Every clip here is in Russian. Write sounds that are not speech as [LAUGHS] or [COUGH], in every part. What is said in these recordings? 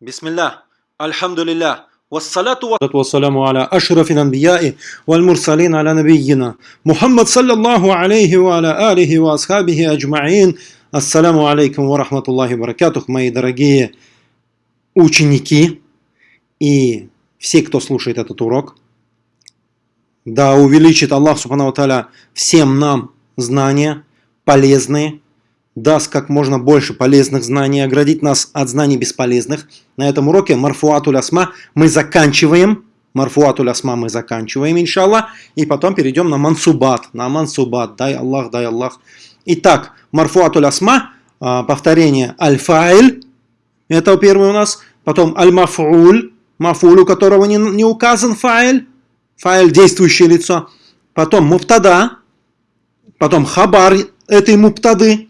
Бисмилля, альхамдулилля, вассаляту вассаляму аля ашрафин анбияи валь мурсалин аля набийина. Мухаммад саллаллаху алейхи ва аля алихи ва асхабихи аджмаин. Ассаляму алейкум ва рахматуллахи баракатух, мои дорогие ученики и все, кто слушает этот урок. Да увеличит Аллах Субхану Таля всем нам знания полезные, даст как можно больше полезных знаний, оградить нас от знаний бесполезных. На этом уроке Марфуатуль Асма мы заканчиваем. Марфуатуль Асма мы заканчиваем, иншаллах. И потом перейдем на Мансубат. На Мансубат. Дай Аллах, дай Аллах. Итак, Марфуатуль Асма, а, повторение Аль-Фаиль. Это первый у нас. Потом Аль-Мафуль. Мафуль, у которого не, не указан фаиль. Фаиль – действующее лицо. Потом Муптада. Потом Хабар этой Муптады.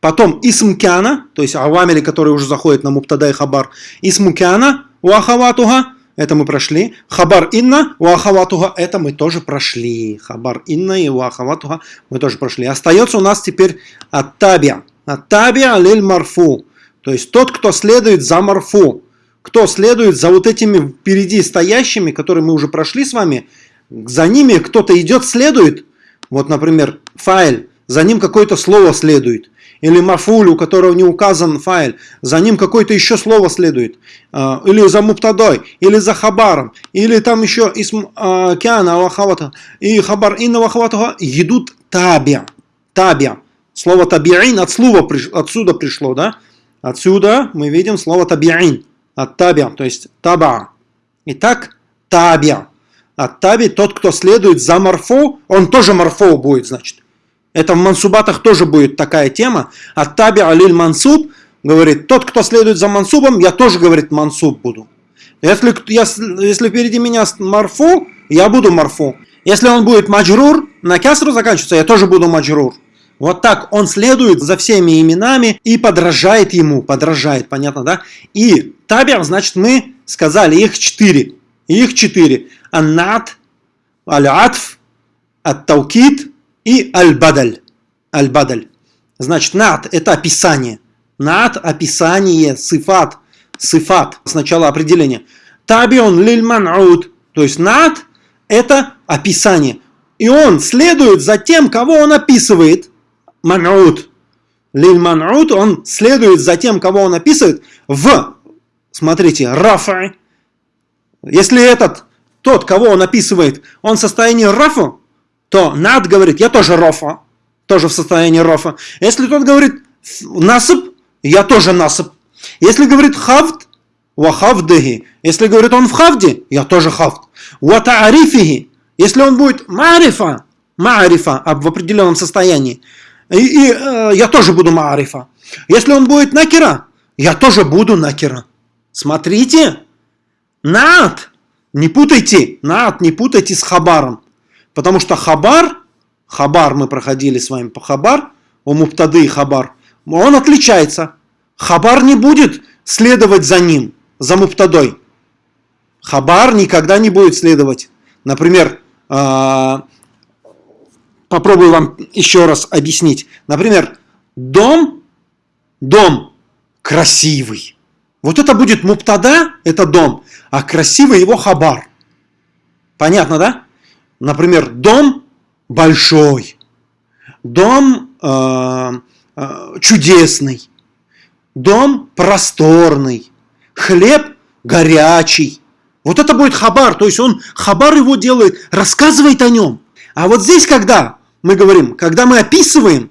Потом исмкяна, то есть авамили, которые уже заходят на муптада и хабар. Исмукяна, уахаватуга, это мы прошли. Хабар инна, уахаватуга, это мы тоже прошли. Хабар инна и уахаватуга мы тоже прошли. Остается у нас теперь аттабия. Аттабия лиль марфу. То есть тот, кто следует за марфу. Кто следует за вот этими впереди стоящими, которые мы уже прошли с вами. За ними кто-то идет, следует. Вот, например, файл. За ним какое-то слово следует или мафуль, у которого не указан файл, за ним какое-то еще слово следует, а, или за муптадой, или за хабаром, или там еще исм а, кяна вахавата, и хабар инна вахавата, идут табия, табия. Слово табиин от слова, отсюда пришло, да? Отсюда мы видим слово табиин, от табия, то есть таба. Итак, табия. От таби, тот, кто следует за марфо, он тоже марфо будет, значит. Это в мансубатах тоже будет такая тема. От таби алиль мансуб говорит, тот, кто следует за мансубом, я тоже, говорит, мансуб буду. Если, если, если впереди меня марфу, я буду марфу. Если он будет маджрур, на кясру заканчивается, я тоже буду маджрур. Вот так он следует за всеми именами и подражает ему. Подражает, понятно, да? И табер, значит, мы сказали, их четыре. Их четыре. Аннат, аль-атф, ат-таукид, и аль-бадаль. Аль-бадаль. Значит, над – это описание. Над – описание, сифат. Сифат. Сначала определение. Табион лиль. То есть, над – это описание. И он следует за тем, кого он описывает. Ман'уд. Лиль он следует за тем, кого он описывает в, смотрите, рафа. Если этот, тот, кого он описывает, он в состоянии рафа, то над говорит, я тоже рофа, тоже в состоянии рофа. Если тот говорит насып, я тоже насып. Если говорит хавд, вахавдыги. Если говорит он в хавде, я тоже хавд. Ватаарифиги. Если он будет марифа, марифа в определенном состоянии, и, и э, я тоже буду марифа. Если он будет накера, я тоже буду накера. Смотрите, над, не путайте, над, не путайте с хабаром. Потому что хабар, хабар мы проходили с вами по хабар, у муптады и хабар, он отличается. Хабар не будет следовать за ним, за муптадой. Хабар никогда не будет следовать. Например, а, попробую вам еще раз объяснить. Например, дом, дом красивый. Вот это будет муптада, это дом, а красивый его хабар. Понятно, да? Например, дом большой, дом э, э, чудесный, дом просторный, хлеб горячий. Вот это будет хабар, то есть он хабар его делает, рассказывает о нем. А вот здесь, когда мы говорим, когда мы описываем,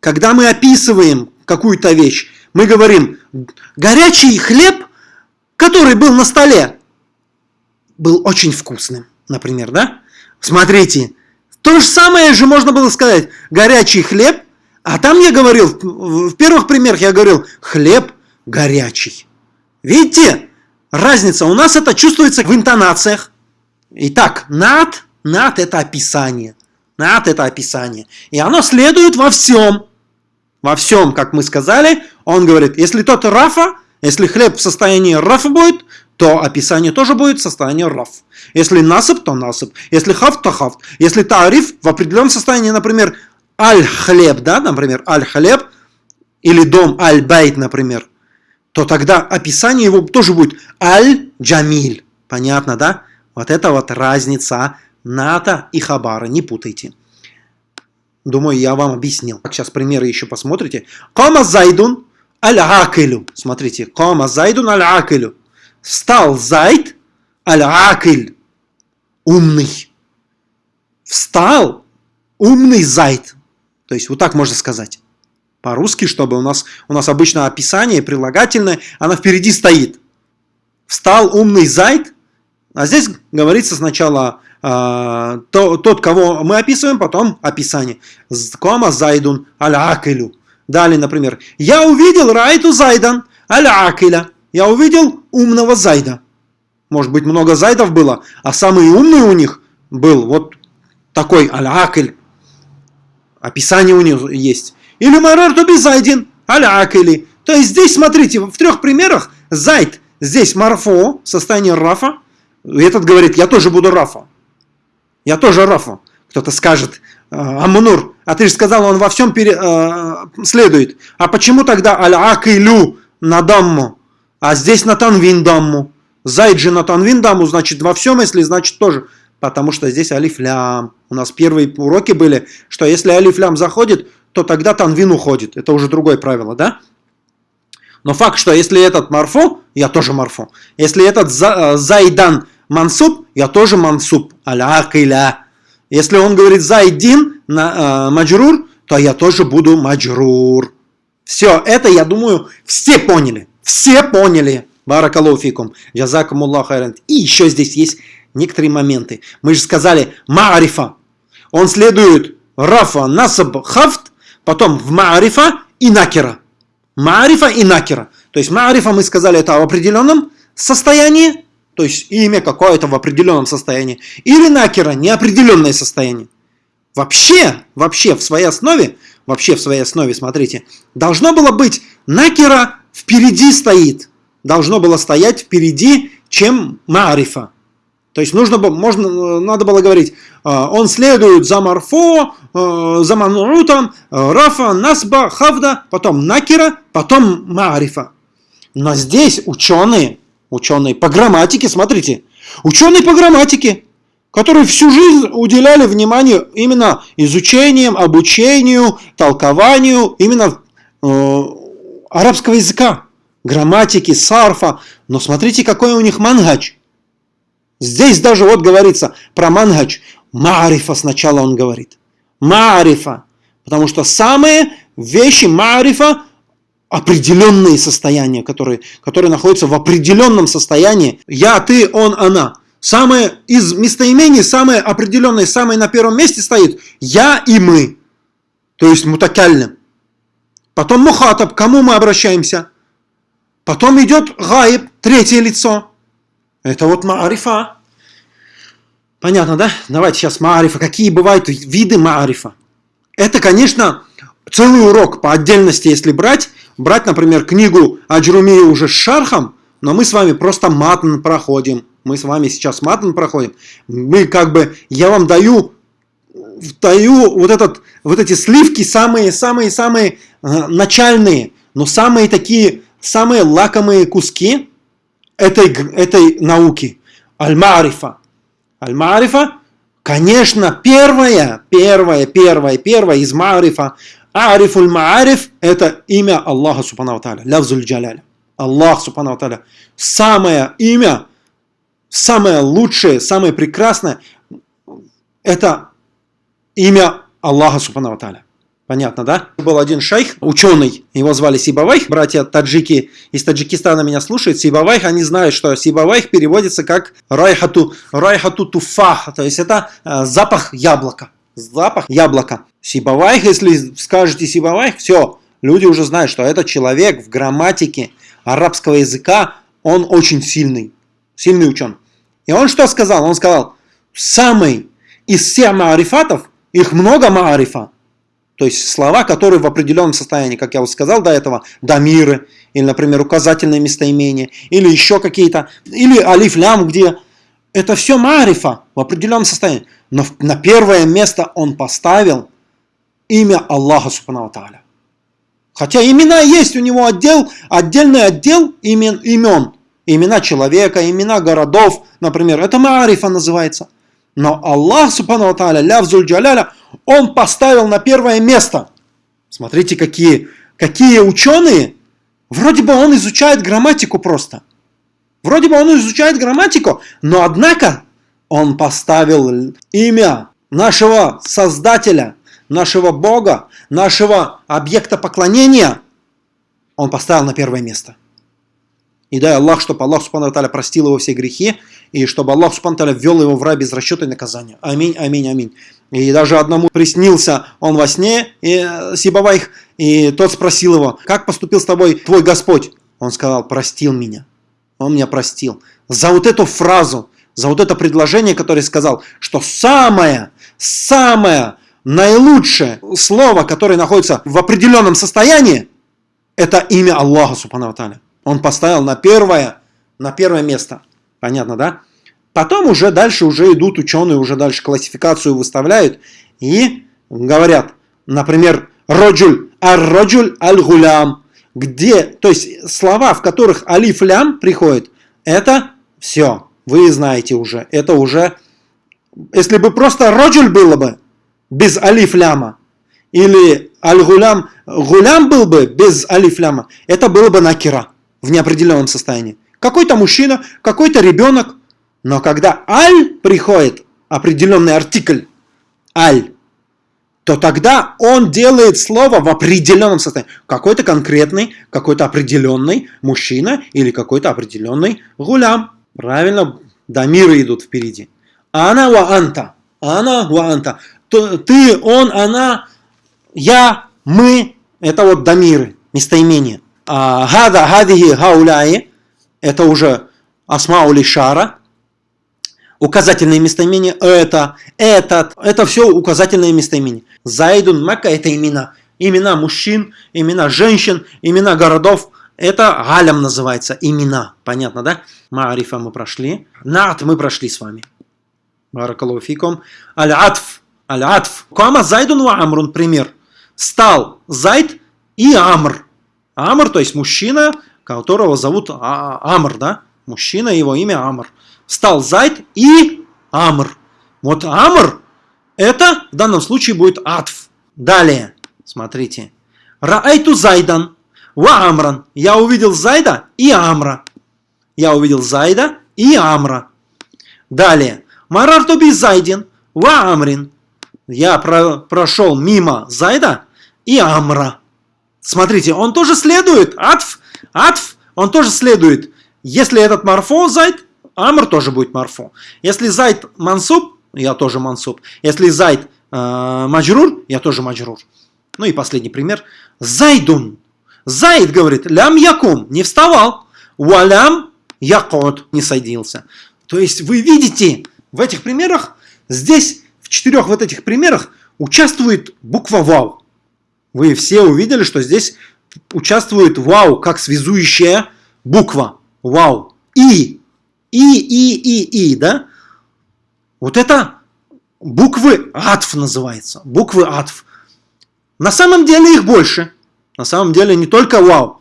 когда мы описываем какую-то вещь, мы говорим, горячий хлеб, который был на столе, был очень вкусным, например, да? Смотрите, то же самое же можно было сказать. Горячий хлеб, а там я говорил, в первых примерах я говорил, хлеб горячий. Видите, разница. У нас это чувствуется в интонациях. Итак, над, над это описание. Над это описание. И оно следует во всем. Во всем, как мы сказали, он говорит, если тот рафа, если хлеб в состоянии рафа будет, то описание тоже будет в состоянии. Если насып, то насып. Если хафт, то хафт. Если тариф в определенном состоянии, например, аль-хлеб, да, например, аль-хлеб, или дом аль-байт, например, то тогда описание его тоже будет Аль-Джамиль. Понятно, да? Вот это вот разница ната и хабара. Не путайте. Думаю, я вам объяснил. Сейчас примеры еще посмотрите. Кама зайдун аль-акилю. Смотрите. Кама зайдун аль-акилю. Встал зайд аль-акиль. Умный. Встал умный зайд. То есть вот так можно сказать. По-русски, чтобы у нас, у нас обычно описание прилагательное, она впереди стоит. Встал умный зайд, а здесь говорится сначала э, то, тот, кого мы описываем, потом описание. Кома зайдун аль-акилю. Далее, например, я увидел райту зайдан аль-акиля. Я увидел умного зайда. Может быть, много зайдов было, а самый умный у них был вот такой аль-акиль. Описание у них есть. Или марарту зайдин аль-акили. То есть здесь, смотрите, в трех примерах зайд здесь марфо, состояние рафа. Этот говорит, я тоже буду рафа. Я тоже рафа. Кто-то скажет, «А, Амунур, а ты же сказал, он во всем пере, э, следует. А почему тогда аль-акилю на дамму, а здесь на танвин дамму? Зайд же на танвин дамму, значит во всем, если значит тоже потому что здесь алифлям. У нас первые уроки были, что если алифлям заходит, то тогда танвин уходит. Это уже другое правило, да? Но факт, что если этот марфу, я тоже марфу. Если этот э, зайдан мансуб, я тоже мансуб. Аля Если он говорит зайдин на э, маджрур, то я тоже буду маджрур. Все, это, я думаю, все поняли. Все поняли. Баракалуфикум. Джазакумуллах хайран. И еще здесь есть некоторые моменты. Мы же сказали маарифа. Он следует рафа, насаб, хафт, потом в маарифа и накера. Маарифа и накера. То есть маарифа мы сказали это в определенном состоянии, то есть имя какое-то в определенном состоянии. Или накера, неопределенное состояние. Вообще, вообще в своей основе, вообще в своей основе, смотрите, должно было быть накера впереди стоит. Должно было стоять впереди, чем маарифа. То есть нужно, можно, надо было говорить, а, он следует за Марфо, а, за Манутом, а, Рафа, Насба, Хавда, потом Накира, потом Маарифа. Но здесь ученые, ученые по грамматике, смотрите, ученые по грамматике, которые всю жизнь уделяли внимание именно изучением, обучению, толкованию именно э, арабского языка, грамматики, сарфа. Но смотрите, какой у них мангач – Здесь даже вот говорится про мангач. Маарифа сначала он говорит. Маарифа. Потому что самые вещи маарифа определенные состояния, которые, которые находятся в определенном состоянии. Я, ты, он, она. Самое из местоимений, самое определенное, самое на первом месте стоит я и мы. То есть мутакальным. Потом мухатаб, к кому мы обращаемся. Потом идет гаиб, третье лицо. Это вот маарифа. Понятно, да? Давайте сейчас маарифа. Какие бывают виды маарифа? Это, конечно, целый урок по отдельности, если брать. Брать, например, книгу Аджруми уже с шархом, но мы с вами просто матн проходим. Мы с вами сейчас матн проходим. Мы как бы, я вам даю, даю вот, этот, вот эти сливки, самые-самые-самые э, начальные, но самые такие, самые лакомые куски, этой, этой науки. Аль-Маарифа. Аль-Маарифа, конечно, первое, первое, первое, первое из Маарифа. Арифуль Маариф – это имя Аллаха Субхану Тааля, Лавзуль Джаляля. Аллах Субхану Тааля. Самое имя, самое лучшее, самое прекрасное – это имя Аллаха Субхану Тааля. Понятно, да? Был один шейх, ученый, его звали Сибавайх, братья таджики из Таджикистана меня слушают, Сибавайх, они знают, что Сибавайх переводится как райхату, райхату туфах, то есть это э, запах яблока, запах яблока. Сибавайх, если скажете Сибавайх, все, люди уже знают, что этот человек в грамматике арабского языка, он очень сильный, сильный ученый. И он что сказал? Он сказал, самый из всех маарифатов, их много маарифа, то есть слова, которые в определенном состоянии, как я вот сказал до этого, дамиры, или, например, указательные местоимения, или еще какие-то, или алиф-лям, где это все марифа в определенном состоянии. Но на первое место он поставил имя Аллаха Субхану Тааля. Хотя имена есть у него отдел, отдельный отдел имен, имен. Имена человека, имена городов, например. Это Маарифа называется. Но Аллах, субхану тааля, лявзуль джаляля, он поставил на первое место. Смотрите, какие, какие ученые. Вроде бы он изучает грамматику просто. Вроде бы он изучает грамматику, но однако он поставил имя нашего Создателя, нашего Бога, нашего объекта поклонения, он поставил на первое место. И дай Аллах, чтобы Аллах Субхану Таля простил его все грехи, и чтобы Аллах Субхану Таля ввел его в рай без расчета и наказания. Аминь, аминь, аминь. И даже одному приснился он во сне, и, э, Сибавайх, и тот спросил его, как поступил с тобой твой Господь? Он сказал, простил меня. Он меня простил. За вот эту фразу, за вот это предложение, которое сказал, что самое, самое наилучшее слово, которое находится в определенном состоянии, это имя Аллаха, Субхану Таля. Он поставил на первое, на первое место. Понятно, да? Потом уже дальше уже идут ученые, уже дальше классификацию выставляют и говорят, например, роджуль, ар-роджуль аль-гулям, где, то есть слова, в которых алиф-лям приходит, это все, вы знаете уже, это уже, если бы просто роджуль было бы, без алиф-ляма, или аль-гулям, гулям был бы без алиф-ляма, это было бы накира в неопределенном состоянии. Какой-то мужчина, какой-то ребенок. Но когда аль приходит, определенный артикль, аль, то тогда он делает слово в определенном состоянии. Какой-то конкретный, какой-то определенный мужчина или какой-то определенный гулям. Правильно, дамиры идут впереди. Ана ва анта. Ана ва анта. Ты, он, она, я, мы. Это вот дамиры, местоимения. А, гада, гадихи, гауляи, это уже асмаули шара, указательные местоимения, это, этот, это все указательные местоимения. Зайдун, Макка – это имена. Имена мужчин, имена женщин, имена городов. Это галям называется, имена. Понятно, да? Маарифа мы прошли. Нат мы прошли с вами. Баракалуфикум. Аль-Атф. Аль-Атф. Кама Зайдун ва Амрун, пример. Стал Зайд и Амр. Амр, то есть мужчина, которого зовут а, Амр, да? Мужчина, его имя Амр. Стал Зайд и Амр. Вот Амр, это в данном случае будет Атф. Далее, смотрите. Раайту Зайдан, ва Амран. Я увидел Зайда и Амра. Я увидел Зайда и Амра. Далее. Марарту би Зайдин, ва Амрин. Я про прошел мимо Зайда и Амра. Смотрите, он тоже следует. Атф, атф, он тоже следует. Если этот марфо зайд, амр тоже будет марфо. Если зайд мансуб, я тоже мансуб. Если зайд э, маджрур, я тоже маджрур. Ну и последний пример. Зайдун. Зайд говорит, лям якум, не вставал. Валям якот, не садился. То есть вы видите, в этих примерах, здесь, в четырех вот этих примерах, участвует буква вау. Вы все увидели, что здесь участвует вау как связующая буква. Вау. И. И, и, и, и, да? Вот это буквы атф называется. Буквы атф. На самом деле их больше. На самом деле не только вау.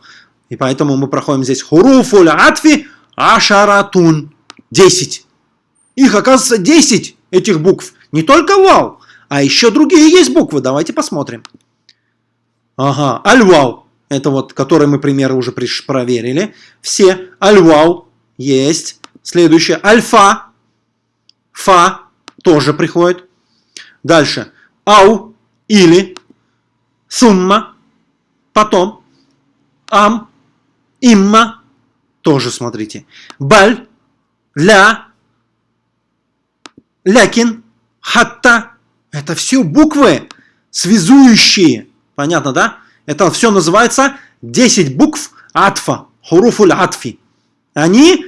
И поэтому мы проходим здесь хуруфуль атфи ашаратун. Десять. Их оказывается 10 этих букв. Не только вау, а еще другие есть буквы. Давайте посмотрим. Ага, альвау. Это вот, который мы примеры уже проверили. Все. Альвау есть. Следующее. Альфа. Фа тоже приходит. Дальше. Ау. Или. Сумма. Потом. Ам. Имма. Тоже смотрите. Баль. Ля. Лякин. Хатта. Это все буквы, связующие Понятно, да? Это все называется 10 букв атфа, хуруфуль атфи. Они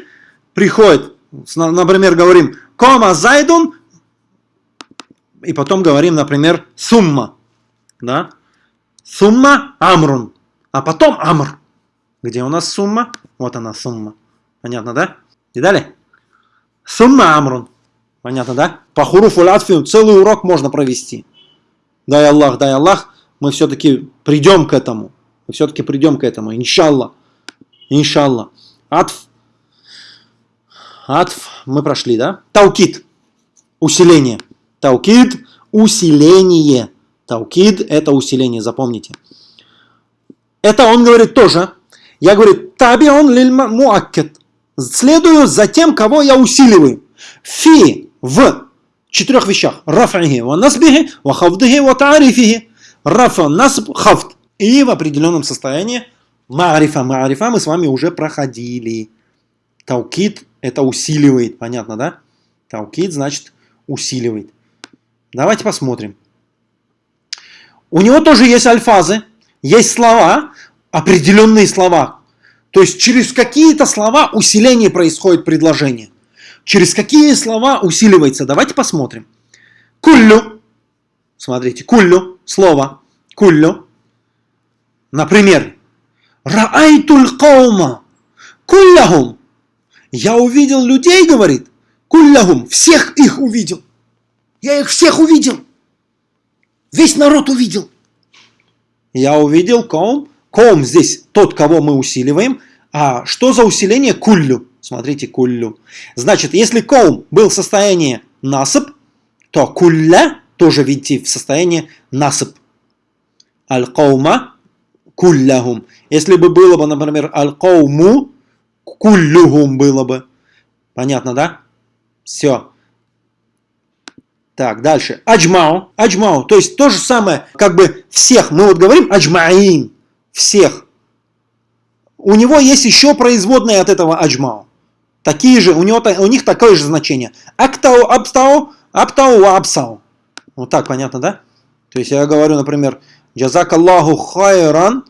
приходят, например, говорим кома зайдун, и потом говорим, например, сумма. Да? Сумма амрун. А потом амр. Где у нас сумма? Вот она сумма. Понятно, да? И далее. Сумма амрун. Понятно, да? По хуруфу латфи целый урок можно провести. Дай Аллах, дай Аллах мы все-таки придем к этому. Мы все-таки придем к этому, иншалла. Иншалла. عطف. عطف мы прошли, да? توكيد. Усиление. توكيد – усиление. توكيد – это усиление, запомните. Это он говорит тоже. Я говорю, تابع للمؤكد. Следую за тем, кого я усиливаю. Фи в четырех вещах. Рафахи ва насбихи, ва хавдихи, ва таарифихи. Рафа, насб, хавд. И в определенном состоянии маарифа, маарифа мы с вами уже проходили. Таукид это усиливает, понятно, да? Таукид значит усиливает. Давайте посмотрим. У него тоже есть альфазы, есть слова, определенные слова. То есть через какие-то слова усиление происходит предложение. Через какие слова усиливается? Давайте посмотрим. Куллю. Смотрите, куллю. Слово. Куллю. Например. Раайтуль каума. Кулляхум. Я увидел людей, говорит. Кулляхум. Всех их увидел. Я их всех увидел. Весь народ увидел. Я увидел ком. Ком здесь тот, кого мы усиливаем. А что за усиление? Куллю. Смотрите, куллю. Значит, если ком был в состоянии насып, то кулля тоже, видите, в состоянии насып. Аль-каума кулляхум. Если бы было бы, например, аль-кауму, куллюхум было бы. Понятно, да? Все. Так, дальше. Аджмау. Аджмау. То есть то же самое, как бы всех. Мы вот говорим аджмаин. Всех. У него есть еще производные от этого аджмау. Такие же, у, него, у них такое же значение. Актау, абстау, аптау, абсау. Вот так, понятно, да? То есть я говорю, например, джазакаллаху хайран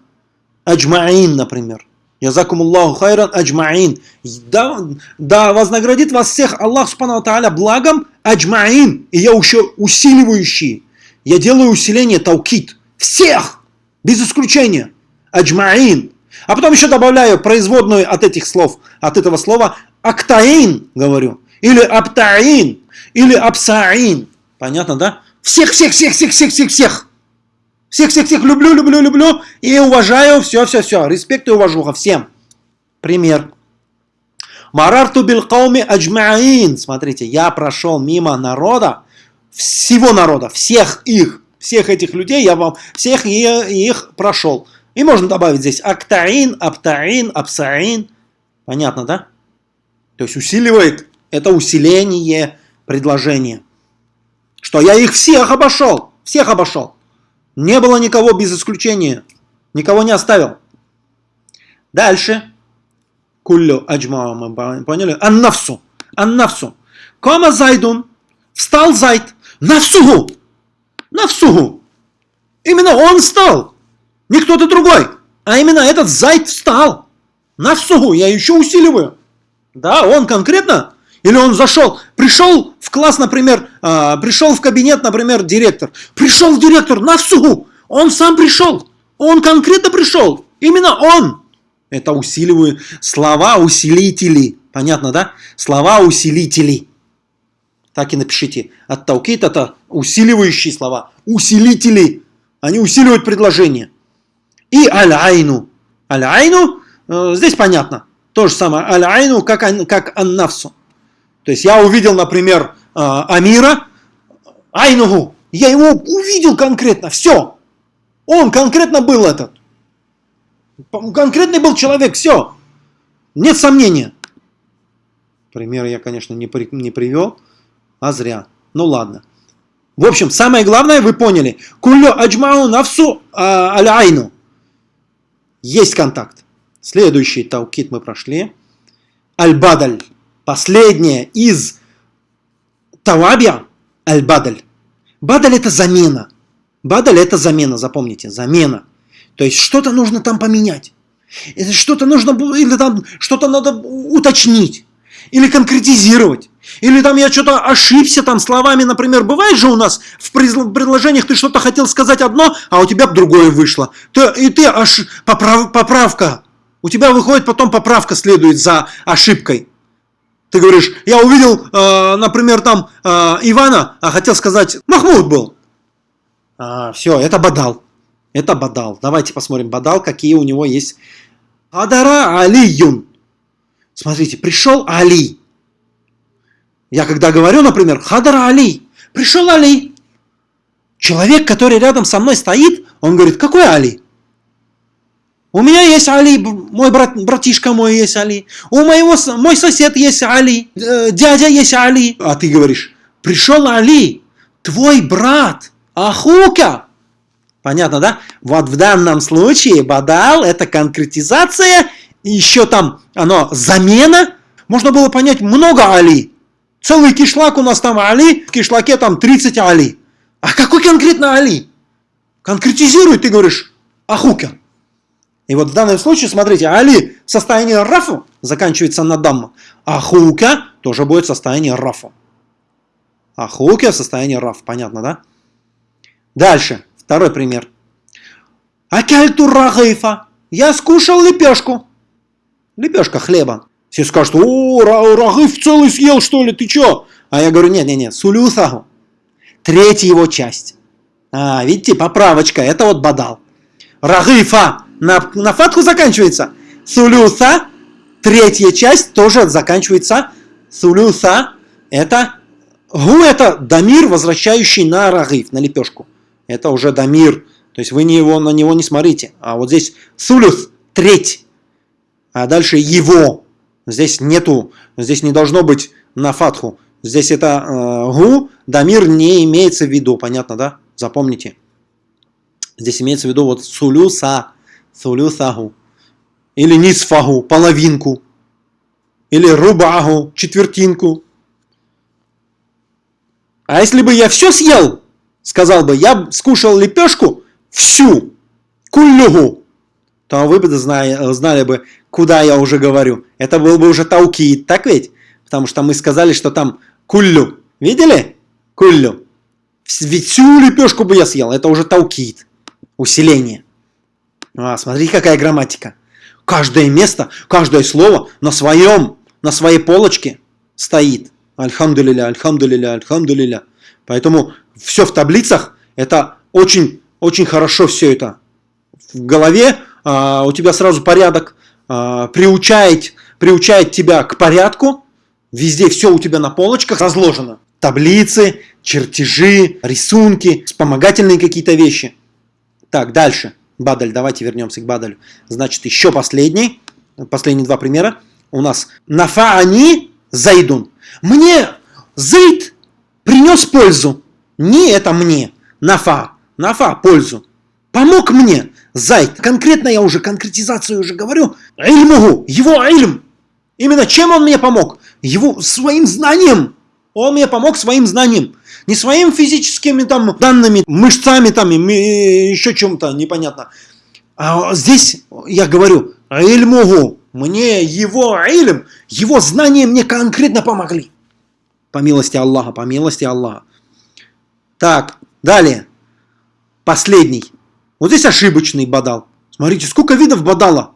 аджмаин, например. Язакумуллаху хайран аджмаин. Да, да вознаградит вас всех Аллах Субхану Тааля благом аджмаин. И я еще усиливающий. Я делаю усиление таукит. Всех! Без исключения. Аджмаин. А потом еще добавляю производную от этих слов, от этого слова актаин, говорю. Или аптаин. Или апсаин. Понятно, да? Всех, всех, всех, всех, всех, всех, всех. Всех-всех-всех люблю, люблю, люблю и уважаю. Все-все-все. Респект и уважуха всем. Пример. Марарту билкауми аджмаин. Смотрите, я прошел мимо народа, всего народа, всех их, всех этих людей, я вам всех их прошел. И можно добавить здесь актаин, аптаин, апсаин. Понятно, да? То есть усиливает, это усиление предложения. Что я их всех обошел, всех обошел. Не было никого без исключения. Никого не оставил. Дальше. Куллю аджмау мы поняли. Аннафсу. Аннафсу. Кома зайдун. Встал зайд. Нафсугу. Нафсугу. Именно он встал. Не кто-то другой. А именно этот зайд встал. Нафсугу. Я еще усиливаю. Да, он конкретно или он зашел, пришел в класс, например, э, пришел в кабинет, например, директор. Пришел директор на всю, он сам пришел, он конкретно пришел, именно он. Это усиливаю слова усилители. Понятно, да? Слова усилители. Так и напишите. От таукит это усиливающие слова. Усилители. Они усиливают предложение. И аль-айну. Аль-айну, э, здесь понятно. То же самое. Аль-айну, как, как аннавсу. То есть я увидел, например, а, Амира, Айнугу, я его увидел конкретно, все. Он конкретно был этот. Конкретный был человек, все. Нет сомнения. Пример я, конечно, не, при, не привел, а зря. Ну ладно. В общем, самое главное вы поняли. Кулю аджмау навсу а, аль-айну. Есть контакт. Следующий таукит мы прошли. Аль-бадаль. Последнее из тавабия аль-бадаль. Бадаль это замена. Бадаль это замена, запомните, замена. То есть что-то нужно там поменять. Что-то нужно, или там что-то надо уточнить. Или конкретизировать. Или там я что-то ошибся там словами, например, бывает же у нас в предложениях ты что-то хотел сказать одно, а у тебя другое вышло. Ты, и ты аж поправ, поправка. У тебя выходит потом поправка следует за ошибкой. Ты говоришь, я увидел, э, например, там э, Ивана, а хотел сказать, Махмуд был. А, все, это бадал. Это бадал. Давайте посмотрим бадал, какие у него есть. Адара Алиюн. Смотрите, пришел Али. Я когда говорю, например, Хадара Али, пришел Али. Человек, который рядом со мной стоит, он говорит, какой Али? У меня есть Али, мой брат, братишка мой есть Али. У моего, мой сосед есть Али, э, дядя есть Али. А ты говоришь, пришел Али, твой брат, Ахука. Понятно, да? Вот в данном случае бадал это конкретизация, еще там оно замена. Можно было понять много Али. Целый кишлак у нас там Али, в кишлаке там 30 Али. А какой конкретно Али? Конкретизируй, ты говоришь, Ахука. И вот в данном случае, смотрите, Али в состоянии рафу заканчивается на дамма, а хука тоже будет в состоянии рафу. А хука в состоянии раф, понятно, да? Дальше, второй пример. Акальту рагайфа. Я скушал лепешку. Лепешка хлеба. Все скажут, о, рагыф целый съел, что ли, ты чё? А я говорю, нет-нет-нет, сулюсаху. Третья его часть. А, видите, поправочка, это вот бадал. Рагыфа на, на фатху заканчивается. Сулюса, третья часть, тоже заканчивается. Сулюса, это гу, это дамир, возвращающий на рагиф, на лепешку. Это уже дамир. То есть вы не его, на него не смотрите. А вот здесь сулюс, треть. А дальше его. Здесь нету, здесь не должно быть на фатху. Здесь это э, гу, дамир не имеется в виду. Понятно, да? Запомните. Здесь имеется в виду вот сулюса сулюсаху, или нисфаху, половинку, или рубаху, четвертинку. А если бы я все съел, сказал бы, я скушал лепешку всю, кулюгу, то вы бы знали, знали бы, куда я уже говорю. Это был бы уже таукит, так ведь? Потому что мы сказали, что там куллю. Видели? Куллю. Ведь всю лепешку бы я съел. Это уже таукит. Усиление. А, смотри, какая грамматика. Каждое место, каждое слово на своем, на своей полочке стоит. Альхамдулиля, альхамдулиля, альхамдулиля. Поэтому все в таблицах, это очень, очень хорошо все это. В голове а, у тебя сразу порядок, а, приучает, приучает тебя к порядку. Везде все у тебя на полочках разложено. Таблицы, чертежи, рисунки, вспомогательные какие-то вещи. Так, дальше. Бадаль, давайте вернемся к Бадалю. Значит, еще последний, последние два примера. У нас нафаани зайдун. Мне зайд принес пользу. Не это мне. Нафа. Нафа, пользу. Помог мне. Зайд. Конкретно я уже, конкретизацию уже говорю. Ильмугу. Его ильм. Именно чем он мне помог? Его своим знанием. Он мне помог своим знанием. Не своими физическими там данными, мышцами там, и еще чем-то непонятно. А здесь я говорю, ильмугу, мне его ильм, его знания мне конкретно помогли. По милости Аллаха, по милости Аллаха. Так, далее. Последний. Вот здесь ошибочный бадал. Смотрите, сколько видов бадала.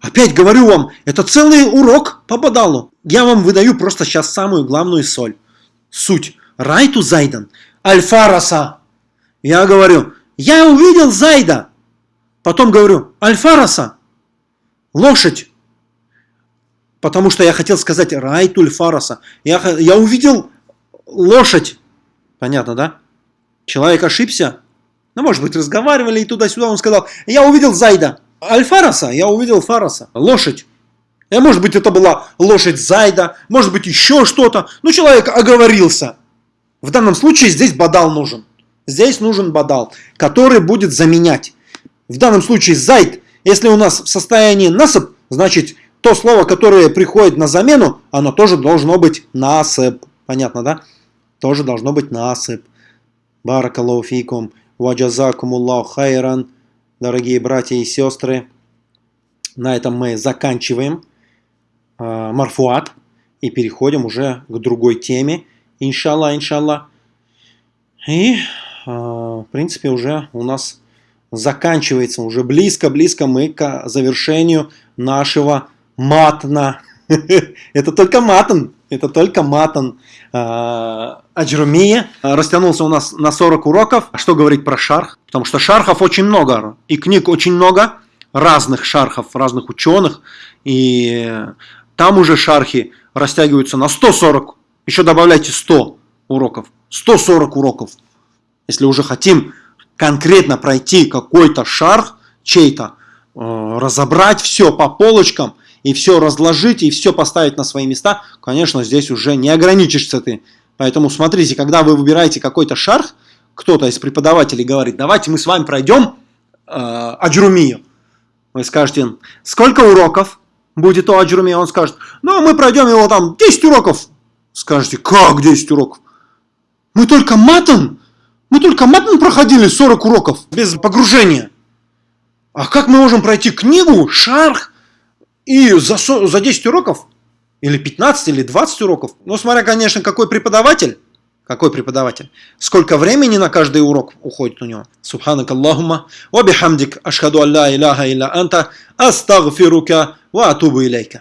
Опять говорю вам, это целый урок по бадалу. Я вам выдаю просто сейчас самую главную соль. Суть. Райту Зайдан, Альфараса. Я говорю, я увидел Зайда. Потом говорю, Альфараса, лошадь. Потому что я хотел сказать Райту Альфараса. Я, я увидел лошадь. Понятно, да? Человек ошибся. Ну, может быть, разговаривали и туда-сюда. Он сказал, я увидел Зайда. Альфараса, я увидел Фараса. Лошадь. Э, может быть, это была лошадь Зайда, может быть, еще что-то. Ну, человек оговорился. В данном случае здесь бадал нужен. Здесь нужен бадал, который будет заменять. В данном случае зайд, если у нас в состоянии насып, значит то слово, которое приходит на замену, оно тоже должно быть насып. Понятно, да? Тоже должно быть насып. Баракаллаху фикум, ваджазакумуллаху хайран. Дорогие братья и сестры, на этом мы заканчиваем марфуат и переходим уже к другой теме. Иншалла, иншалла. И, а, в принципе, уже у нас заканчивается, уже близко-близко мы к завершению нашего матна. [LAUGHS] Это только матан, это только матан. А, Аджрумия растянулся у нас на 40 уроков. А что говорить про шарх? Потому что шархов очень много, и книг очень много, разных шархов, разных ученых. И там уже шархи растягиваются на 140. Еще добавляйте 100 уроков. 140 уроков. Если уже хотим конкретно пройти какой-то шарх чей-то, э, разобрать все по полочкам, и все разложить, и все поставить на свои места, конечно, здесь уже не ограничишься ты. Поэтому смотрите, когда вы выбираете какой-то шарх, кто-то из преподавателей говорит, давайте мы с вами пройдем э, аджрумию. Вы скажете, сколько уроков будет у аджрумии? Он скажет, ну мы пройдем его там 10 уроков. Скажете, как 10 уроков? Мы только матом, мы только матом проходили 40 уроков без погружения. А как мы можем пройти книгу, шарх, и за, за 10 уроков, или 15, или 20 уроков, ну, смотря, конечно, какой преподаватель, какой преподаватель, сколько времени на каждый урок уходит у него. Субханак Аллахума, ва бихамдик, ашхаду алла иляха илля анта, астагфирука, ва атубу илейка.